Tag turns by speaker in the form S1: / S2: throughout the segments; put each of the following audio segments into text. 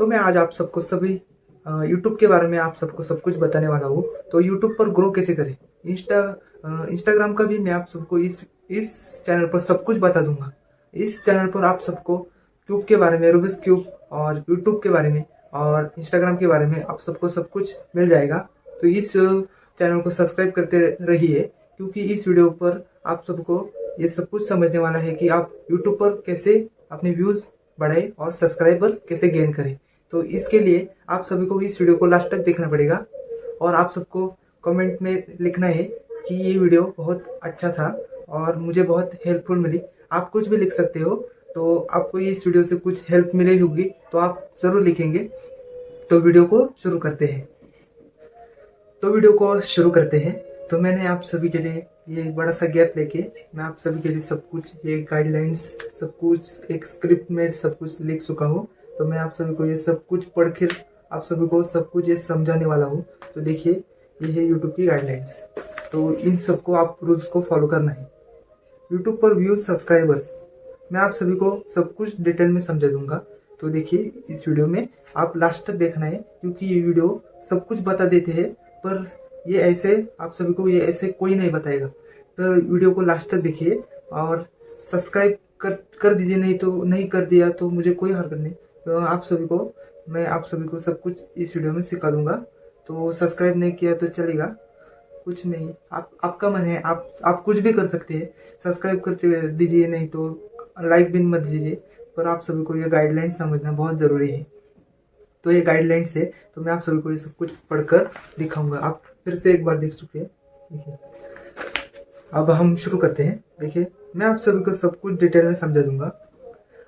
S1: तो मैं आज आप सबको सभी यूट्यूब के बारे में आप सबको सब कुछ बताने वाला हूँ। तो यूट्यूब पर ग्रो कैसे करें? इंस्टा इंस्टाग्राम का भी मैं आप सबको इस इस चैनल पर सब कुछ बता दूँगा। इस चैनल पर आप सबको क्यूब के बारे में रूबिस क्यूब और यूट्यूब के बारे में और इंस्टाग्राम के बारे में आप सबको सब कुछ मिल जाएगा। तो इस चैनल को सब्सक्राइब करते रहिए, क्योंकि इस वीडियो पर आप सबको ये सब कुछ समझने वाला है कि आप यूट्यूब पर कैसे अपने व्यूज़ बढ़ाए और सब्सक्राइबर कैसे गेन करें। तो इसके लिए आप सभी को इस वीडियो को लास्ट तक देखना पड़ेगा। और आप सबको कमेंट में लिखना है कि ये वीडियो बहुत अच्छा था और मुझे बहुत हेल्पफुल मिली। आप कुछ भी लिख सकते हो तो आपको इस वीडियो से कुछ हेल्प मिली होगी तो आप ज़रूर लिखेंगे। तो वीडियो को शुरू करते हैं। तो वीडियो को शुरू करते हैं। तो मैंने आप सभी के लिए ये बड़ा सा गैप लेके मैं आप सभी के लिए सब कुछ, ये गाइडलाइंस सब कुछ, एक स्क्रिप्ट में सब कुछ लिख चुका हूँ। तो मैं आप सभी को ये सब कुछ पढ़ के आप सभी को सब कुछ ये समझाने वाला हूँ। तो देखिए, ये है यूट्यूब की गाइडलाइंस तो इन सबको आप रूल्स को फॉलो करना है। यूट्यूब पर व्यूज़ सब्सक्राइबर्स मैं आप सभी को सब कुछ डिटेल में समझा दूँगा। तो देखिए, इस वीडियो में आप लास्ट तक देखना है, क्योंकि ये वीडियो सब कुछ बता देते हैं, पर ये ऐसे आप सभी को ये ऐसे कोई नहीं बताएगा। तो वीडियो को लास्ट तक देखिए, और सब्सक्राइब कर कर दीजिए, नहीं तो नहीं कर दिया तो मुझे कोई हरकत नहीं। तो आप सभी को, मैं आप सभी को सब कुछ इस वीडियो में सिखा दूँगा। तो सब्सक्राइब नहीं किया तो चलेगा। कुछ नहीं। आप, आपका मन है, आप आप कुछ भी कर सकते हैं। सब्सक्राइब कर दीजिए, नहीं तो लाइक भी मत दीजिए। पर आप सभी को ये गाइडलाइन समझना बहुत ज़रूरी है। तो ये गाइडलाइंस है तो मैं आप सभी को ये सब कुछ पढ़कर दिखाऊँगा। आप फिर से एक बार देख चुके हैं। देखिए। अब हम शुरू करते हैं। देखिए, मैं आप सभी को सब कुछ डिटेल में समझा दूँगा।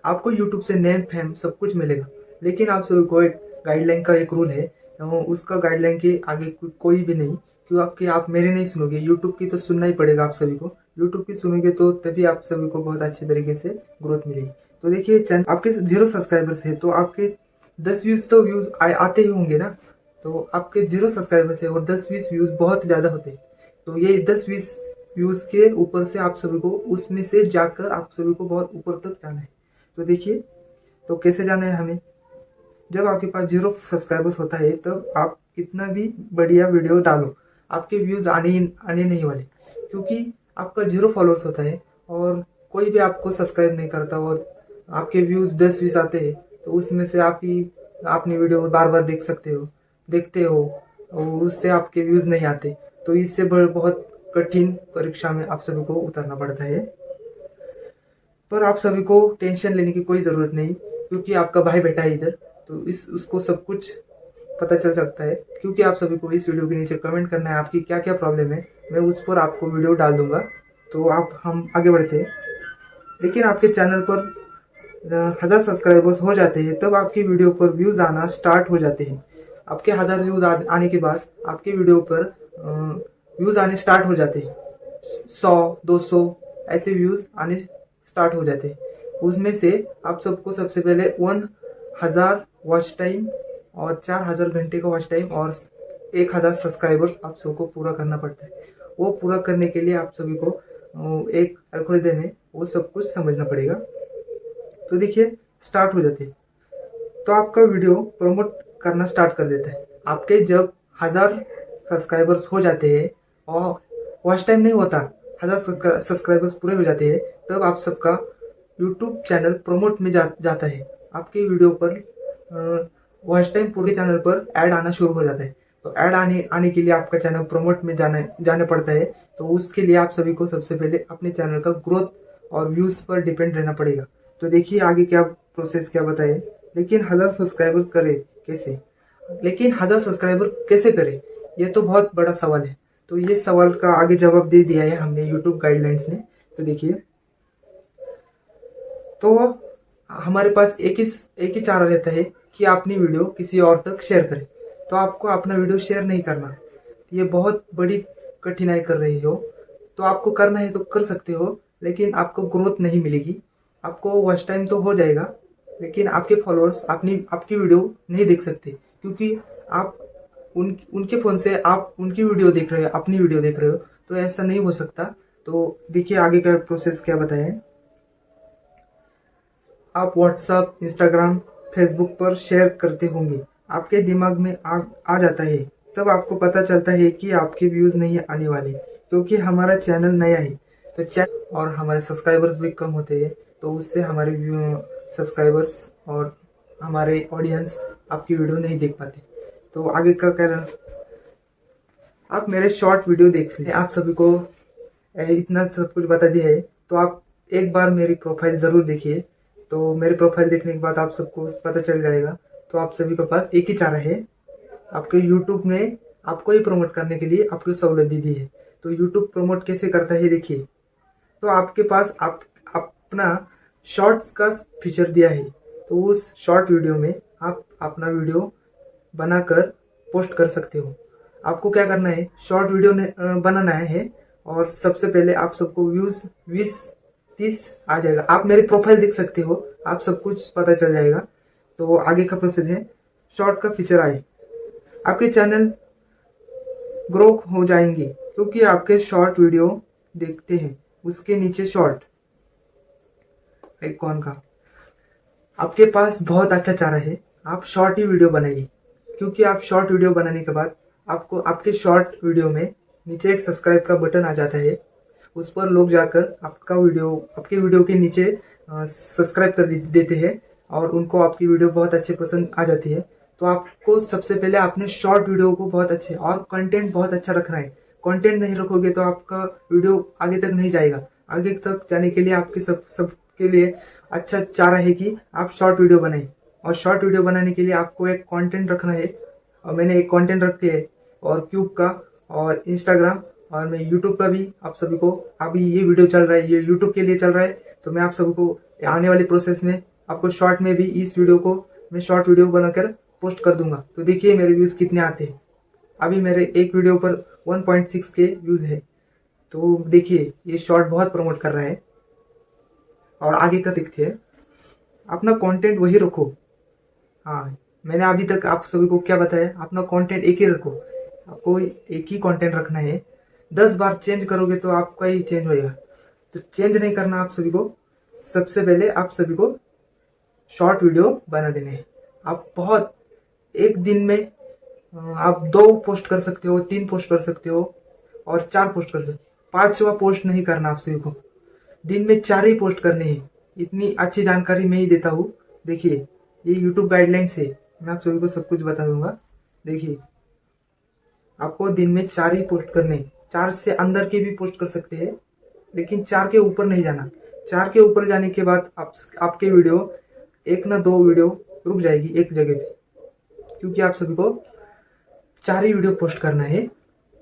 S1: आपको यूट्यूब से नेम फेम सब कुछ मिलेगा। लेकिन आप सभी को एक गाइडलाइन का एक रूल है उसका गाइडलाइन के आगे कोई भी नहीं क्योंकि आप मेरे नहीं सुनोगे। यूट्यूब की तो सुनना ही पड़ेगा आप सभी को। यूट्यूब की सुनोगे तो तभी आप सभी को बहुत अच्छे तरीके से ग्रोथ मिलेगी। तो देखिए चैनल आपके ज़ीरो सब्सक्राइबर्स है तो आपके दस व्यूज़ तो व्यूज़ आते ही होंगे ना? तो आपके ज़ीरो सब्सक्राइबर्स है और दस बीस व्यूज़ बहुत ज़्यादा होते हैं। तो ये दस बीस व्यूज़ के ऊपर से आप सभी को, उसमें से जाकर आप सभी को बहुत ऊपर तक जाना है। तो देखिए तो कैसे जाना है हमें? जब आपके पास ज़ीरो सब्सक्राइबर्स होता है, तब आप कितना भी बढ़िया वीडियो डालो, आपके व्यूज़ आने आने नहीं वाले। क्योंकि आपका ज़ीरो फॉलोअर्स होता है और कोई भी आपको सब्सक्राइब नहीं करता और आपके व्यूज़ दस बीस आते हैं तो उसमें से आप ही अपनी वीडियो बार बार देख सकते हो, देखते हो और उससे आपके व्यूज़ नहीं आते। तो इससे बहुत कठिन परीक्षा में आप सभी को उतरना पड़ता है। पर आप सभी को टेंशन लेने की कोई ज़रूरत नहीं, क्योंकि आपका भाई बेटा है इधर तो इस, उसको सब कुछ पता चल सकता है। क्योंकि आप सभी को इस वीडियो के नीचे कमेंट करना है, आपकी क्या क्या प्रॉब्लम है, मैं उस पर आपको वीडियो डाल दूँगा। तो आप, हम आगे बढ़ते हैं। लेकिन आपके चैनल पर हज़ार सब्सक्राइबर्स हो जाते हैं, तब आपकी वीडियो पर व्यूज़ आना स्टार्ट हो जाते हैं। आपके हज़ार व्यूज़ आने के बाद आपके वीडियो पर व्यूज़ आने स्टार्ट हो जाते हैं। सौ दो सौ ऐसे व्यूज़ आने स्टार्ट हो जाते हैं। उसमें से आप सबको सबसे पहले वन हज़ार वॉच टाइम और चार हज़ार घंटे का वॉच टाइम और एक हज़ार सब्सक्राइबर्स आप सबको पूरा करना पड़ता है। वो पूरा करने के लिए आप सभी को एक एल्गोरिदम है, वो सब कुछ समझना पड़ेगा। तो देखिए स्टार्ट हो जाते तो आपका वीडियो प्रमोट करना स्टार्ट कर देता है। आपके जब हज़ार सब्सक्राइबर्स हो जाते हैं और वॉच टाइम नहीं होता हज़ार सब्सक्राइबर्स पूरे हो जाते हैं, तब आप सबका यूट्यूब चैनल प्रमोट में जा, जाता है। आपके वीडियो पर वॉच टाइम पूरे चैनल पर ऐड आना शुरू हो जाता है। तो ऐड आने आने के लिए आपका चैनल प्रमोट में जाना जाना पड़ता है। तो उसके लिए आप सभी को सबसे पहले अपने चैनल का ग्रोथ और व्यूज़ पर डिपेंड रहना पड़ेगा। तो देखिए आगे क्या प्रोसेस क्या बताए। लेकिन हज़ार सब्सक्राइबर करे कैसे? लेकिन हज़ार सब्सक्राइबर कैसे करे? ये तो बहुत बड़ा सवाल है। तो ये सवाल का आगे जवाब दे दिया है हमने यूट्यूब गाइडलाइंस ने। तो देखिए। तो हमारे पास एक ही एक ही चारा रहता है कि अपनी वीडियो किसी और तक शेयर करें। तो आपको अपना वीडियो शेयर नहीं करना। ये बहुत बड़ी कठिनाई कर रही हो। तो आपको करना है तो कर सकते हो, लेकिन आपको ग्रोथ नहीं मिलेगी। आपको वॉच टाइम तो हो जाएगा, लेकिन आपके फॉलोअर्स अपनी, आपकी वीडियो नहीं देख सकते, क्योंकि आप उन उनके फ़ोन से आप उनकी वीडियो देख रहे हो अपनी वीडियो देख रहे हो तो ऐसा नहीं हो सकता। तो देखिए आगे का प्रोसेस क्या बताएँ। आप व्हाट्सअप इंस्टाग्राम फेसबुक पर शेयर करते होंगे। आपके दिमाग में आ, आ जाता है। तब आपको पता चलता है कि आपके व्यूज़ नहीं आने वाले क्योंकि हमारा चैनल नया है। तो चैनल और हमारे सब्सक्राइबर्स भी कम होते हैं तो उससे हमारे सब्सक्राइबर्स और हमारे ऑडियंस आपकी वीडियो नहीं देख पाते। तो आगे का क्या आप मेरे शॉर्ट वीडियो देख लें आप सभी को इतना सब कुछ बता दिया है। तो आप एक बार मेरी प्रोफ़ाइल ज़रूर देखिए। तो मेरी प्रोफ़ाइल देखने के बाद आप सबको पता चल जाएगा। तो आप सभी के पास एक ही चारा है। आपके यूट्यूब ने आपको ही प्रमोट करने के लिए आपको सहूलत दी दी है। तो यूट्यूब प्रमोट कैसे करता है, देखिए। तो आपके पास आप, अपना शॉर्ट्स का फीचर दिया है। तो उस शॉर्ट वीडियो में आप अपना वीडियो बनाकर पोस्ट कर सकते हो। आपको क्या करना है? शॉर्ट वीडियो बनाना है और सबसे पहले आप सबको व्यूज़ बीस, तीस आ जाएगा। आप मेरी प्रोफ़ाइल देख सकते हो, आप सब कुछ पता चल जाएगा। तो आगे का प्रोसेस है। शॉर्ट का फीचर आए। आपके चैनल ग्रो हो जाएँगे क्योंकि आपके शॉर्ट वीडियो देखते हैं। उसके नीचे शॉर्ट एक कौन का। आपके पास बहुत अच्छा चारा है। आप शॉर्ट ही वीडियो बनाइए। क्योंकि आप शॉर्ट वीडियो बनाने के बाद आपको, आपके शॉर्ट वीडियो में नीचे एक सब्सक्राइब का बटन आ जाता है। उस पर लोग जाकर आपका वीडियो आपके वीडियो के नीचे सब्सक्राइब कर देते हैं और उनको आपकी वीडियो बहुत अच्छे पसंद आ जाती है। तो आपको सबसे पहले आपने शॉर्ट वीडियो को बहुत अच्छे और कंटेंट बहुत अच्छा रखना है। कंटेंट नहीं रखोगे तो आपका वीडियो आगे तक नहीं जाएगा। आगे तक जाने के लिए आपके सब, सबके लिए अच्छा चाह है कि आप शॉर्ट वीडियो बनाए। और शॉर्ट वीडियो बनाने के लिए आपको एक कंटेंट रखना है। और मैंने एक कंटेंट रखते है, और क्यूब का, और इंस्टाग्राम और मैं यूट्यूब का भी आप सभी को, अभी ये वीडियो चल रहा है, ये यूट्यूब के लिए चल रहा है तो मैं आप सभी को आने वाले प्रोसेस में, आपको शॉर्ट में भी इस वीडियो को मैं शॉर्ट वीडियो बनाकर पोस्ट कर दूँगा। तो देखिए मेरे व्यूज़ कितने आते हैं। अभी मेरे एक वीडियो पर 1.6 के व्यूज़ है। तो देखिए, ये शॉर्ट बहुत प्रमोट कर रहा है। और आगे का दिखते हैं। अपना कंटेंट वही रखो। हाँ मैंने अभी तक आप सभी को क्या बताया, अपना कंटेंट एक ही रखो। आपको एक ही कंटेंट रखना है। दस बार चेंज करोगे तो आपका ही चेंज होएगा। तो चेंज नहीं करना आप सभी को। सबसे पहले आप सभी को शॉर्ट वीडियो बना देने हैं। आप बहुत, एक दिन में आप दो पोस्ट कर सकते हो, तीन पोस्ट कर सकते हो और चार पोस्ट कर सकते हो। पाँचवा पोस्ट नहीं करना आप सभी को। दिन में चार ही पोस्ट करने हैं। इतनी अच्छी जानकारी मैं ही देता हूँ। देखिए ये यूट्यूब गाइडलाइंस है। मैं आप सभी को सब कुछ बता दूँगा। देखिए, आपको दिन में चार ही पोस्ट करने चार से अंदर के भी पोस्ट कर सकते हैं, लेकिन चार के ऊपर नहीं जाना। चार के ऊपर जाने के बाद आप, आपके वीडियो एक ना दो वीडियो रुक जाएगी एक जगह पे। क्योंकि आप सभी को चार ही वीडियो पोस्ट करना है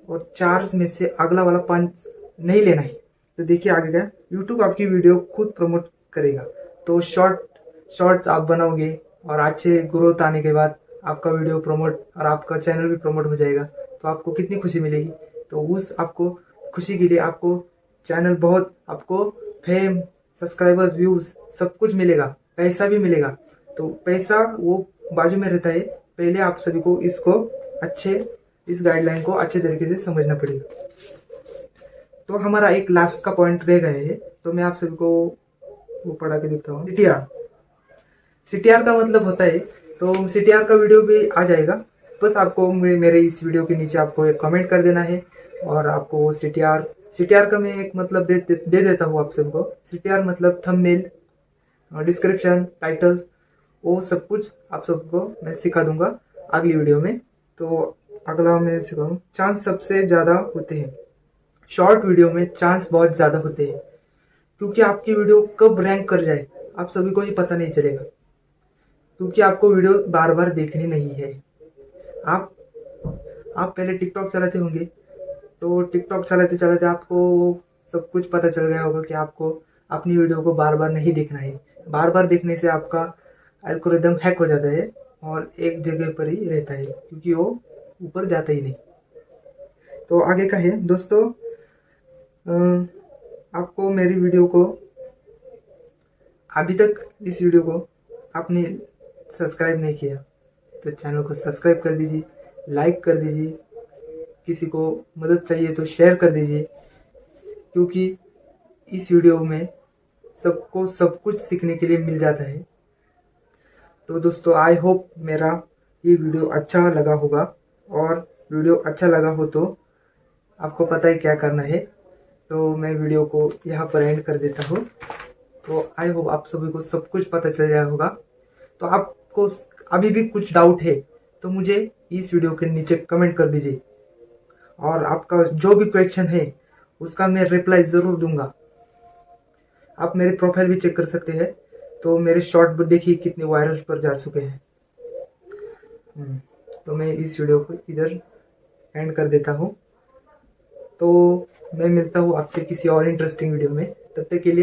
S1: और चार में से अगला वाला पाँच नहीं लेना है। तो देखिए आगे क्या यूट्यूब आपकी वीडियो खुद प्रमोट करेगा। तो शॉर्ट शॉर्ट्स आप बनाओगे और अच्छे ग्रोथ आने के बाद आपका वीडियो प्रमोट और आपका चैनल भी प्रमोट हो जाएगा। तो आपको कितनी खुशी मिलेगी? तो उस आपको खुशी के लिए आपको चैनल बहुत, आपको फेम सब्सक्राइबर्स व्यूज़ सब कुछ मिलेगा। पैसा भी मिलेगा। तो पैसा वो बाजू में रहता है। पहले आप सभी को इसको अच्छे, इस गाइडलाइन को अच्छे तरीके से समझना पड़ेगा। तो हमारा एक लास्ट का पॉइंट रह गए है। तो मैं आप सभी को वो पढ़ा के देखता हूँ। सीटीआर का मतलब होता है तो सीटीआर का वीडियो भी आ जाएगा। बस आपको मेरे इस वीडियो के नीचे आपको एक कमेंट कर देना है और आपको सीटीआर सीटीआर का मैं एक मतलब दे दे, दे देता हूँ आप सबको। सीटीआर मतलब थंबनेल डिस्क्रिप्शन टाइटल वो सब कुछ आप सबको मैं सिखा दूँगा अगली वीडियो में। तो अगला मैं सिखाऊँ। चांस सबसे ज़्यादा होते हैं। शॉर्ट वीडियो में चांस बहुत ज़्यादा होते हैं क्योंकि आपकी वीडियो कब रैंक कर जाए आप सभी को ही पता नहीं चलेगा। क्योंकि आपको वीडियो बार बार देखनी नहीं है। आप आप पहले टिकटॉक चलाते होंगे तो टिकटॉक चलाते चलाते आपको सब कुछ पता चल गया होगा कि आपको अपनी वीडियो को बार बार नहीं देखना है। बार बार देखने से आपका एल्कोरिदम हैक हो जाता है और एक जगह पर ही रहता है, क्योंकि वो ऊपर जाता ही नहीं। तो आगे का है, दोस्तों आपको मेरी वीडियो को, अभी तक इस वीडियो को आपने सब्सक्राइब नहीं किया तो चैनल को सब्सक्राइब कर दीजिए, लाइक कर दीजिए, किसी को मदद चाहिए तो शेयर कर दीजिए, क्योंकि इस वीडियो में सबको सब कुछ सीखने के लिए मिल जाता है। तो दोस्तों आई होप मेरा ये वीडियो अच्छा लगा होगा, और वीडियो अच्छा लगा हो तो आपको पता है क्या करना है। तो मैं वीडियो को यहाँ पर एंड कर देता हूँ। तो आई होप आप सभी को सब कुछ पता चल जाए होगा। तो आपको अभी भी कुछ डाउट है तो मुझे इस वीडियो के नीचे कमेंट कर दीजिए। और आपका जो भी क्वेश्चन है उसका मैं रिप्लाई ज़रूर दूँगा। आप मेरे प्रोफ़ाइल भी चेक कर सकते हैं तो मेरे शॉर्ट देखिए कितने वायरल पर जा चुके हैं। हम्म, तो मैं इस वीडियो को इधर एंड कर देता हूँ। तो मैं मिलता हूँ आपसे किसी और इंटरेस्टिंग वीडियो में। तब तक के लिए